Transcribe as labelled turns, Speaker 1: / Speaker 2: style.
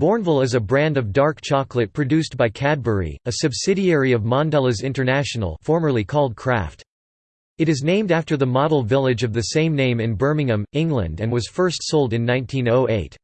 Speaker 1: Bournville is a brand of dark chocolate produced by Cadbury, a subsidiary of Mondelez International formerly called Kraft. It is named after the model village of the same name in Birmingham, England and was first sold in 1908.